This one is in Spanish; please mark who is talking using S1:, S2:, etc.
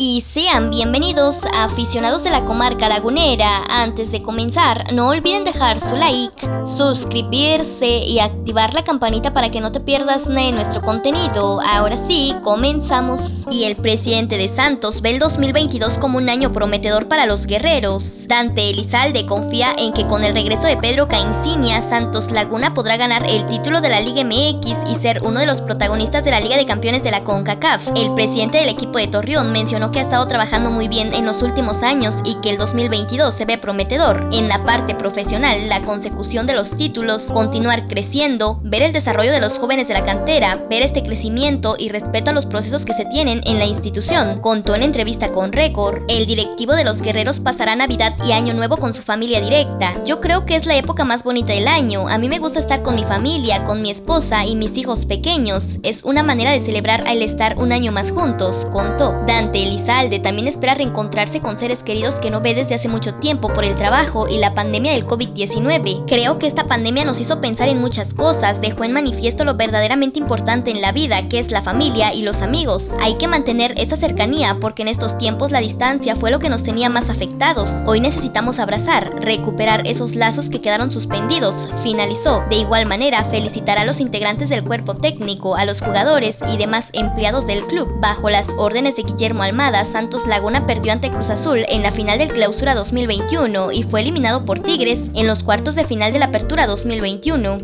S1: y sean bienvenidos a aficionados de la comarca lagunera. Antes de comenzar, no olviden dejar su like, suscribirse y activar la campanita para que no te pierdas de nuestro contenido. Ahora sí, comenzamos. Y el presidente de Santos ve el 2022 como un año prometedor para los guerreros. Dante Elizalde confía en que con el regreso de Pedro Caencinia, Santos Laguna podrá ganar el título de la Liga MX y ser uno de los protagonistas de la Liga de Campeones de la CONCACAF. El presidente del equipo de Torreón mencionó que ha estado trabajando muy bien en los últimos años y que el 2022 se ve prometedor. En la parte profesional, la consecución de los títulos, continuar creciendo, ver el desarrollo de los jóvenes de la cantera, ver este crecimiento y respeto a los procesos que se tienen en la institución. Contó en entrevista con Record, el directivo de los guerreros pasará Navidad y Año Nuevo con su familia directa. Yo creo que es la época más bonita del año. A mí me gusta estar con mi familia, con mi esposa y mis hijos pequeños. Es una manera de celebrar al estar un año más juntos, contó. Dante Elizalde también espera reencontrarse con seres queridos que no ve desde hace mucho tiempo por el trabajo y la pandemia del COVID-19. Creo que esta pandemia nos hizo pensar en muchas cosas, dejó en manifiesto lo verdaderamente importante en la vida, que es la familia y los amigos. Hay que mantener esa cercanía porque en estos tiempos la distancia fue lo que nos tenía más afectados. Hoy necesitamos abrazar, recuperar esos lazos que quedaron suspendidos, finalizó. De igual manera, felicitar a los integrantes del cuerpo técnico, a los jugadores y demás empleados del club. Bajo las órdenes de Guillermo Santos Laguna perdió ante Cruz Azul en la final del Clausura 2021 y fue eliminado por Tigres en los cuartos de final de la Apertura 2021.